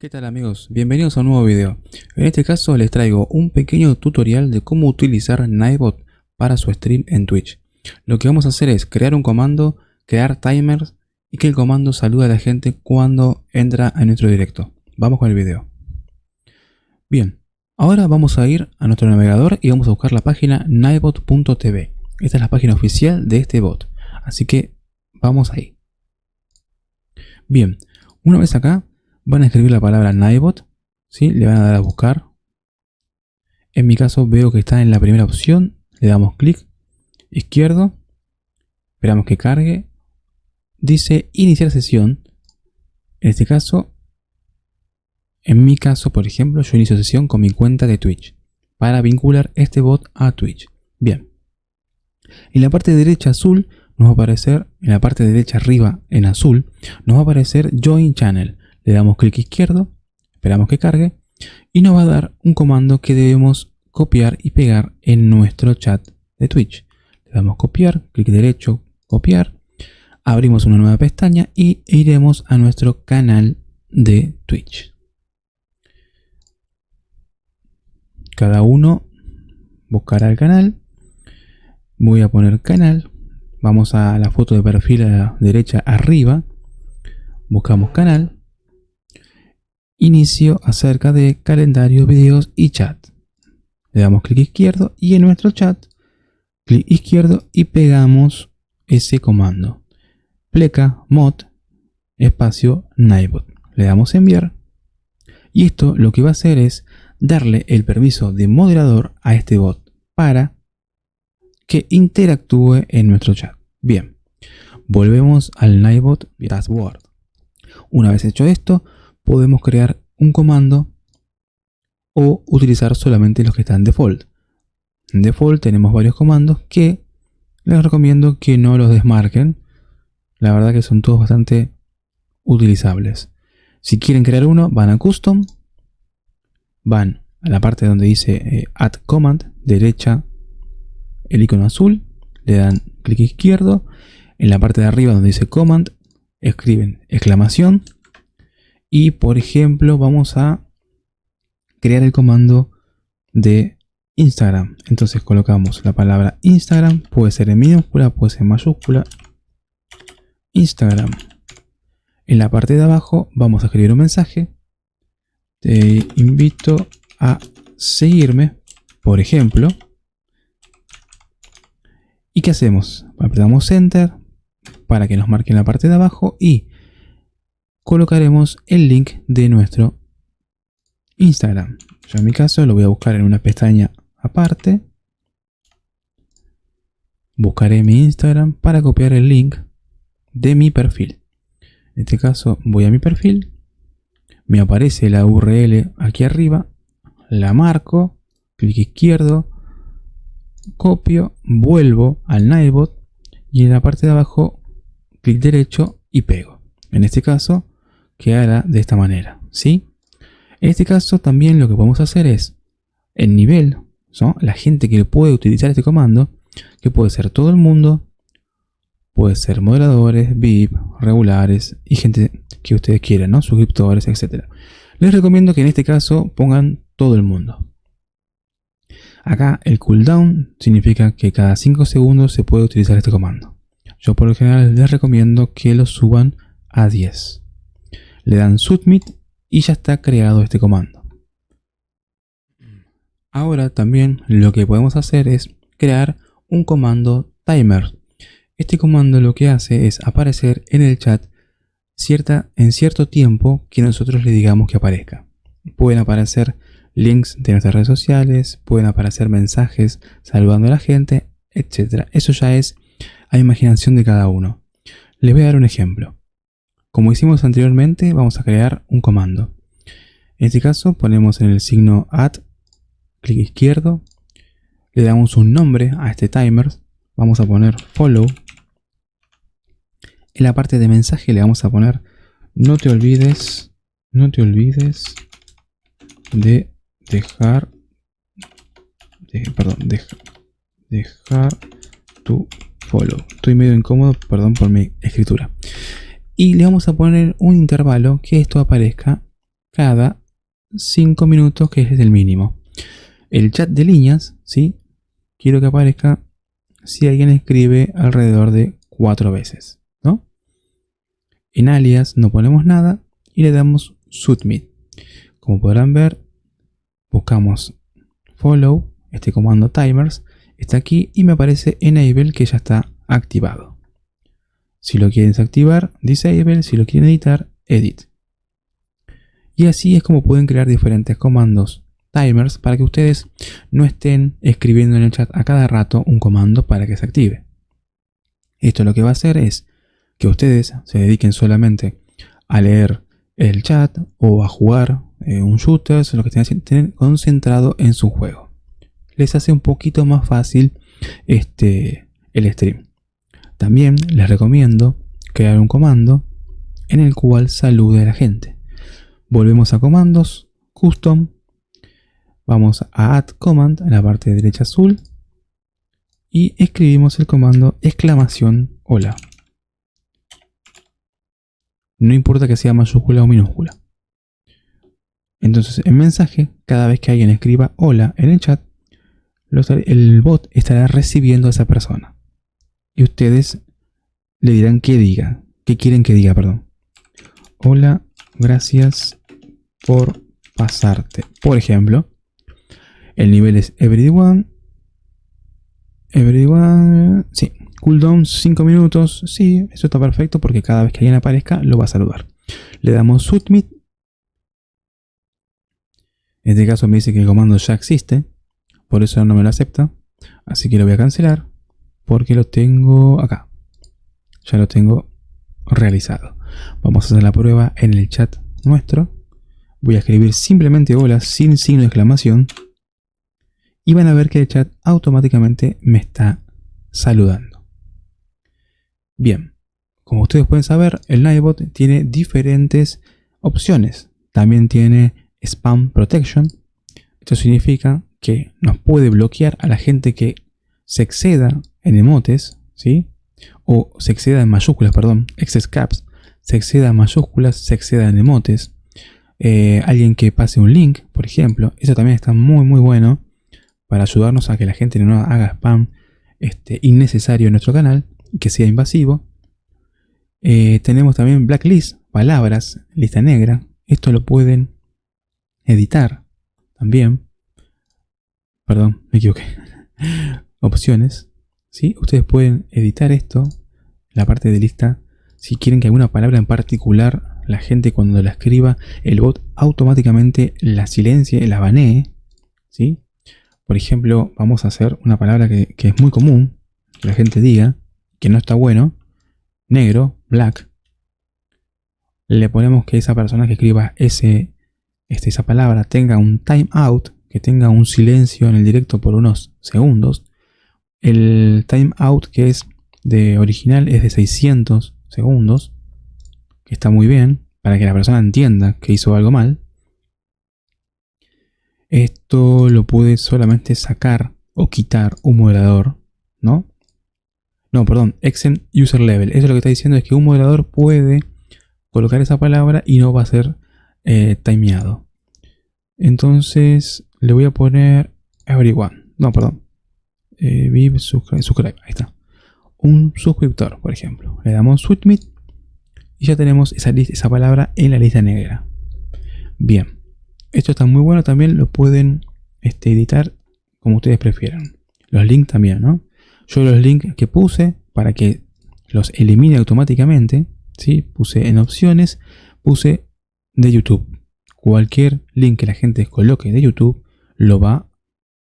¿Qué tal amigos? Bienvenidos a un nuevo video. En este caso les traigo un pequeño tutorial de cómo utilizar Nightbot para su stream en Twitch. Lo que vamos a hacer es crear un comando, crear timers y que el comando salude a la gente cuando entra a nuestro directo. Vamos con el video. Bien, ahora vamos a ir a nuestro navegador y vamos a buscar la página nightbot.tv. Esta es la página oficial de este bot. Así que vamos ahí. Bien, una vez acá van a escribir la palabra Nightbot, ¿sí? le van a dar a buscar. En mi caso veo que está en la primera opción, le damos clic. Izquierdo, esperamos que cargue, dice iniciar sesión, en este caso, en mi caso por ejemplo yo inicio sesión con mi cuenta de Twitch, para vincular este bot a Twitch. Bien, en la parte derecha azul nos va a aparecer, en la parte derecha arriba en azul, nos va a aparecer Join Channel le damos clic izquierdo, esperamos que cargue y nos va a dar un comando que debemos copiar y pegar en nuestro chat de Twitch. Le damos copiar, clic derecho, copiar, abrimos una nueva pestaña y iremos a nuestro canal de Twitch. Cada uno buscará el canal. Voy a poner canal. Vamos a la foto de perfil a la derecha arriba. Buscamos canal inicio acerca de calendario, videos y chat. Le damos clic izquierdo y en nuestro chat, clic izquierdo y pegamos ese comando. Pleca mod espacio Nightbot. Le damos enviar. Y esto lo que va a hacer es darle el permiso de moderador a este bot para que interactúe en nuestro chat. Bien, volvemos al Nightbot Dashboard. Una vez hecho esto, podemos crear un comando o utilizar solamente los que están default. En default tenemos varios comandos que les recomiendo que no los desmarquen. La verdad que son todos bastante utilizables. Si quieren crear uno, van a Custom, van a la parte donde dice eh, Add Command, derecha, el icono azul, le dan clic izquierdo, en la parte de arriba donde dice Command, escriben exclamación y por ejemplo vamos a crear el comando de Instagram. Entonces colocamos la palabra Instagram, puede ser en minúscula, puede ser en mayúscula. Instagram. En la parte de abajo vamos a escribir un mensaje. Te invito a seguirme, por ejemplo. ¿Y qué hacemos? Apretamos Enter para que nos marque en la parte de abajo y colocaremos el link de nuestro Instagram. Yo en mi caso lo voy a buscar en una pestaña aparte. Buscaré mi Instagram para copiar el link de mi perfil. En este caso voy a mi perfil. Me aparece la URL aquí arriba. La marco. Clic izquierdo. Copio. Vuelvo al Nightbot. Y en la parte de abajo clic derecho y pego. En este caso quedará de esta manera, ¿sí? En este caso también lo que podemos hacer es, el nivel, la gente que puede utilizar este comando, que puede ser todo el mundo, puede ser moderadores, VIP, regulares y gente que ustedes quieran, ¿no? suscriptores, etc. Les recomiendo que en este caso pongan todo el mundo. Acá el cooldown significa que cada 5 segundos se puede utilizar este comando. Yo por lo general les recomiendo que lo suban a 10 le dan submit y ya está creado este comando. Ahora también lo que podemos hacer es crear un comando timer. Este comando lo que hace es aparecer en el chat cierta, en cierto tiempo que nosotros le digamos que aparezca. Pueden aparecer links de nuestras redes sociales, pueden aparecer mensajes saludando a la gente, etc. Eso ya es a imaginación de cada uno. Les voy a dar un ejemplo. Como hicimos anteriormente, vamos a crear un comando. En este caso ponemos en el signo add, clic izquierdo, le damos un nombre a este timer, vamos a poner follow. En la parte de mensaje le vamos a poner no te olvides, no te olvides de dejar, perdón, dejar tu follow. Estoy medio incómodo, perdón por mi escritura y le vamos a poner un intervalo que esto aparezca cada 5 minutos, que es el mínimo. El chat de líneas, ¿sí? Quiero que aparezca si alguien escribe alrededor de 4 veces, ¿no? En alias no ponemos nada y le damos submit. Como podrán ver, buscamos follow, este comando timers, está aquí y me aparece enable que ya está activado. Si lo quieren desactivar, disable, si lo quieren editar, edit. Y así es como pueden crear diferentes comandos timers para que ustedes no estén escribiendo en el chat a cada rato un comando para que se active. Esto lo que va a hacer es que ustedes se dediquen solamente a leer el chat o a jugar eh, un shooter, lo que tengan concentrado en su juego. Les hace un poquito más fácil este, el stream. También les recomiendo crear un comando en el cual salude a la gente. Volvemos a comandos, custom, vamos a add command en la parte derecha azul y escribimos el comando exclamación hola. No importa que sea mayúscula o minúscula. Entonces, en mensaje, cada vez que alguien escriba hola en el chat, el bot estará recibiendo a esa persona. Y ustedes le dirán que diga. ¿Qué quieren que diga, perdón? Hola, gracias por pasarte. Por ejemplo, el nivel es everyone. Everyone. Sí, Cooldown 5 minutos. Sí, eso está perfecto porque cada vez que alguien aparezca lo va a saludar. Le damos submit. En este caso me dice que el comando ya existe. Por eso no me lo acepta. Así que lo voy a cancelar. Porque lo tengo acá. Ya lo tengo realizado. Vamos a hacer la prueba en el chat nuestro. Voy a escribir simplemente hola sin signo de exclamación. Y van a ver que el chat automáticamente me está saludando. Bien, como ustedes pueden saber, el Nightbot tiene diferentes opciones. También tiene Spam Protection. Esto significa que nos puede bloquear a la gente que se exceda en emotes, ¿sí? O se exceda en mayúsculas, perdón, excess caps, se exceda en mayúsculas, se exceda en emotes. Eh, alguien que pase un link, por ejemplo, eso también está muy muy bueno para ayudarnos a que la gente no haga spam este, innecesario en nuestro canal que sea invasivo. Eh, tenemos también blacklist, palabras, lista negra. Esto lo pueden editar también. Perdón, me equivoqué. Opciones. ¿Sí? Ustedes pueden editar esto, la parte de lista. Si quieren que alguna palabra en particular, la gente cuando la escriba, el bot automáticamente la silencie, la banee. ¿sí? Por ejemplo, vamos a hacer una palabra que, es muy común, que la gente diga que no está bueno, negro, black, le ponemos que esa persona que escriba ese, este, esa palabra tenga un timeout, que tenga un silencio en el directo por unos segundos. El timeout que es de original es de 600 segundos, que está muy bien, para que la persona entienda que hizo algo mal. Esto lo puede solamente sacar o quitar un moderador, ¿no? No, perdón, exen user level. Eso lo que está diciendo es que un moderador puede colocar esa palabra y no va a ser eh, timeado. Entonces le voy a poner everyone. No, perdón. Eh, vive subscribe, Ahí está. Un suscriptor, por ejemplo. Le damos submit y ya tenemos esa, esa palabra en la lista negra. Bien. Esto está muy bueno. También lo pueden este, editar como ustedes prefieran. Los links también, ¿no? Yo los links que puse para que los elimine automáticamente, ¿sí? puse en opciones, puse de YouTube. Cualquier link que la gente coloque de YouTube lo va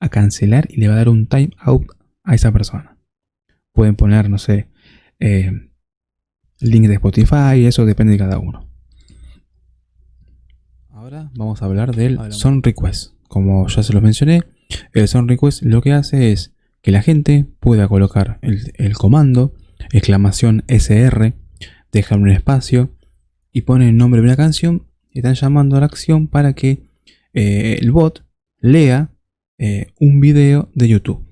a cancelar y le va a dar un timeout a esa persona. Pueden poner, no sé, eh, link de Spotify, eso depende de cada uno. Ahora vamos a hablar del Son Request. Como ya se los mencioné, el Son Request lo que hace es que la gente pueda colocar el, comando, exclamación SR, dejar un espacio y ponen el nombre de una canción y están llamando a la acción para que eh, el bot lea eh, un video de YouTube.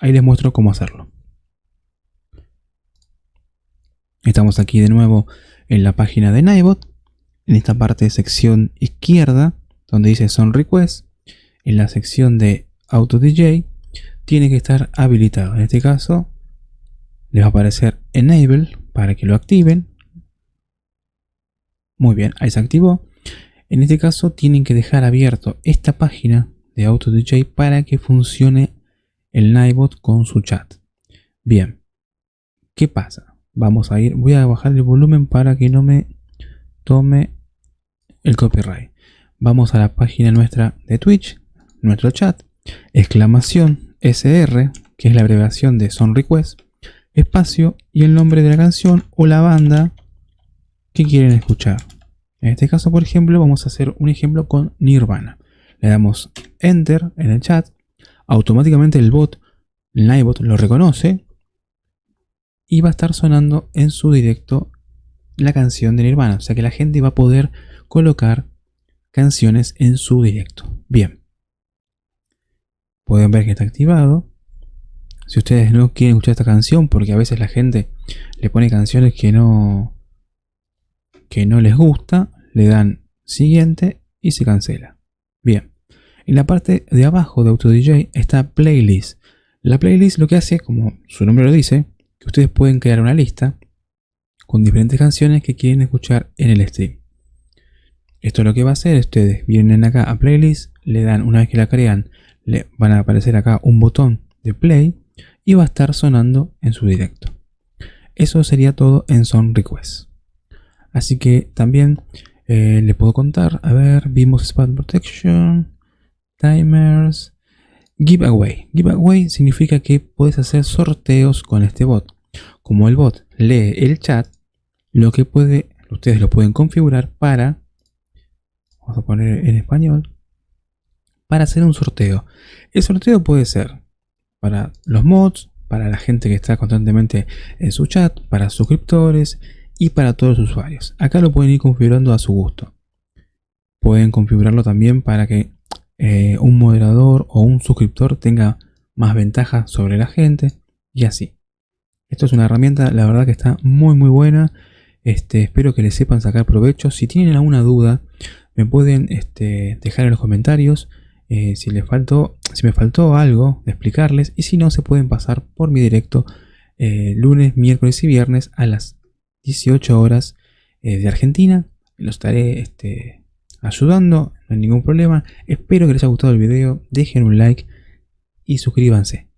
Ahí les muestro cómo hacerlo. Estamos aquí de nuevo en la página de Nightbot en esta parte de sección izquierda, donde dice Son Request, en la sección de Auto DJ, tiene que estar habilitado. En este caso, les va a aparecer Enable para que lo activen. Muy bien, ahí se activó. En este caso tienen que dejar abierto esta página de AutoDJ para que funcione el Nightbot con su chat. Bien, ¿qué pasa? Vamos a ir, voy a bajar el volumen para que no me tome el copyright. Vamos a la página nuestra de Twitch, nuestro chat, exclamación SR, que es la abreviación de Son Request, espacio y el nombre de la canción o la banda que quieren escuchar. En este caso, por ejemplo, vamos a hacer un ejemplo con Nirvana. Le damos Enter en el chat, automáticamente el bot, el Nightbot, lo reconoce y va a estar sonando en su directo la canción de Nirvana. O sea que la gente va a poder colocar canciones en su directo. Bien. Pueden ver que está activado. Si ustedes no quieren escuchar esta canción, porque a veces la gente le pone canciones que no, que no les gusta, le dan siguiente y se cancela. Bien. En la parte de abajo de AutoDJ está Playlist. La playlist lo que hace, como su nombre lo dice, que ustedes pueden crear una lista con diferentes canciones que quieren escuchar en el stream. Esto lo que va a hacer, ustedes vienen acá a playlist, le dan, una vez que la crean, le van a aparecer acá un botón de play y va a estar sonando en su directo. Eso sería todo en Son Request. Así que también eh, le puedo contar, a ver, vimos Spam Protection, Timers, Giveaway. Giveaway significa que puedes hacer sorteos con este bot. Como el bot lee el chat, lo que puede, ustedes lo pueden configurar para vamos a poner en español, para hacer un sorteo. El sorteo puede ser para los mods, para la gente que está constantemente en su chat, para suscriptores y para todos los usuarios. Acá lo pueden ir configurando a su gusto. Pueden configurarlo también para que eh, un moderador o un suscriptor tenga más ventaja sobre la gente y así. Esto es una herramienta, la verdad que está muy muy buena. Este, espero que le sepan sacar provecho. Si tienen alguna duda, me pueden este, dejar en los comentarios eh, si, les faltó, si me faltó algo de explicarles. Y si no, se pueden pasar por mi directo eh, lunes, miércoles y viernes a las 18 horas de Argentina. Los estaré este, ayudando, no hay ningún problema. Espero que les haya gustado el video. Dejen un like y suscríbanse.